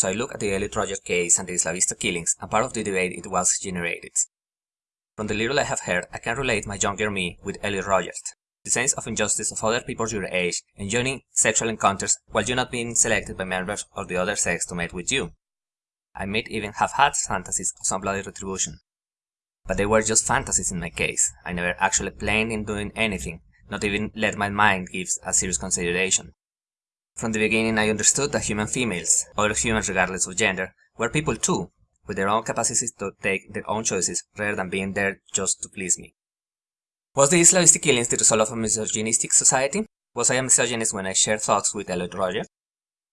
so I look at the Elliot Rodger case and the Isla Vista killings and part of the debate it was generated. From the little I have heard, I can relate my younger me with Elliot Rodgers. The sense of injustice of other people your age enjoying sexual encounters while you're not being selected by members of the other sex to mate with you. I might even have had fantasies of some bloody retribution. But they were just fantasies in my case. I never actually planned in doing anything, not even let my mind give a serious consideration. From the beginning I understood that human females, other humans regardless of gender, were people too, with their own capacities to take their own choices rather than being there just to please me. Was the Isla Vista killings the result of a misogynistic society? Was I a misogynist when I shared thoughts with Elliot Rodger?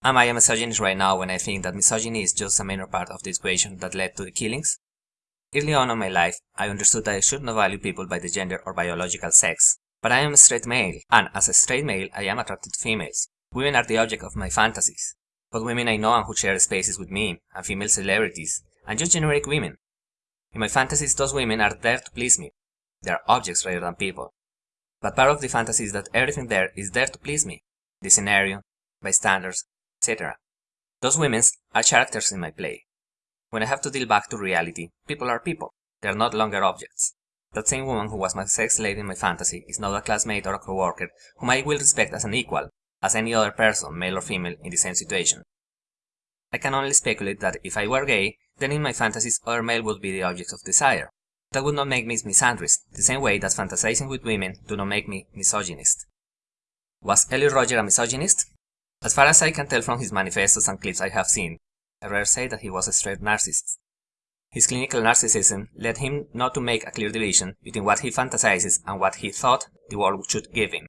Am I a misogynist right now when I think that misogyny is just a minor part of the equation that led to the killings? Early on in my life, I understood that I should not value people by the gender or biological sex. But I am a straight male, and as a straight male, I am attracted to females. Women are the object of my fantasies. But women I know and who share spaces with me, and female celebrities, and just generic women. In my fantasies, those women are there to please me. They are objects rather than people. But part of the fantasy is that everything there is there to please me. The scenario, bystanders, etc. Those women are characters in my play. When I have to deal back to reality, people are people. They are not longer objects. That same woman who was my sex slave in my fantasy is now a classmate or a co-worker whom I will respect as an equal, as any other person, male or female, in the same situation. I can only speculate that if I were gay, then in my fantasies other male would be the objects of desire. That would not make me misandrist, the same way that fantasizing with women do not make me misogynist. Was Elliot Rodger a misogynist? As far as I can tell from his manifestos and clips I have seen, I rare say that he was a straight narcissist. His clinical narcissism led him not to make a clear division between what he fantasizes and what he thought the world should give him.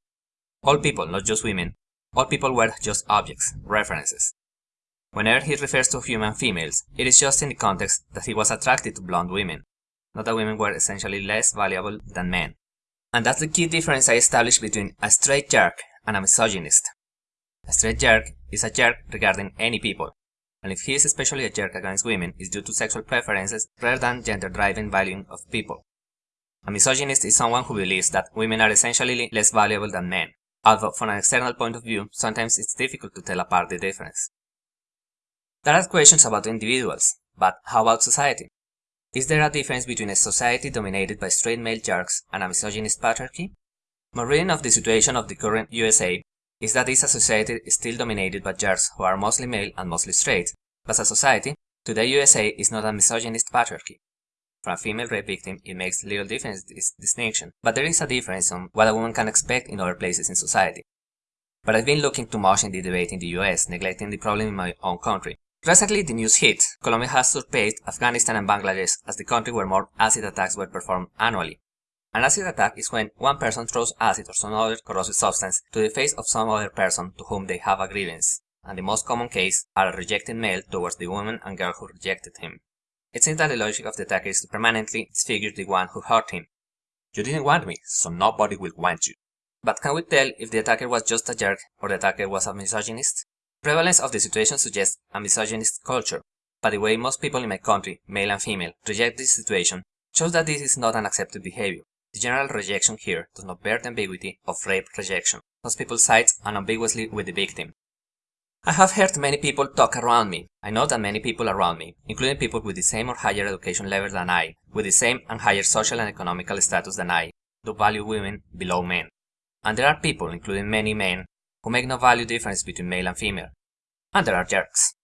All people, not just women, all people were just objects, references. Whenever he refers to human females, it is just in the context that he was attracted to blonde women, not that women were essentially less valuable than men. And that's the key difference I established between a straight jerk and a misogynist. A straight jerk is a jerk regarding any people, and if he is especially a jerk against women, it's due to sexual preferences rather than gender-driven valuing of people. A misogynist is someone who believes that women are essentially less valuable than men, although from an external point of view, sometimes it's difficult to tell apart the difference. There are questions about individuals, but how about society? Is there a difference between a society dominated by straight male jerks and a misogynist patriarchy? My reading of the situation of the current USA is that a society still dominated by jerks who are mostly male and mostly straight, but as a society, today USA is not a misogynist patriarchy. For a female rape victim, it makes little difference this distinction, but there is a difference on what a woman can expect in other places in society. But I've been looking too much in the debate in the US, neglecting the problem in my own country. Recently, the news hit. Colombia has surpassed Afghanistan and Bangladesh as the country where more acid attacks were performed annually. An acid attack is when one person throws acid or some other corrosive substance to the face of some other person to whom they have a grievance, and the most common case are a rejected male towards the woman and girl who rejected him. It seems that the logic of the attacker is to permanently disfigure the one who hurt him. You didn't want me, so nobody will want you. But can we tell if the attacker was just a jerk or the attacker was a misogynist? Prevalence of the situation suggests a misogynist culture, but the way most people in my country, male and female, reject this situation shows that this is not an accepted behavior. The general rejection here does not bear the ambiguity of rape rejection. Most people side unambiguously with the victim, I have heard many people talk around me. I know that many people around me, including people with the same or higher education level than I, with the same and higher social and economical status than I, do value women below men. And there are people, including many men, who make no value difference between male and female. And there are jerks.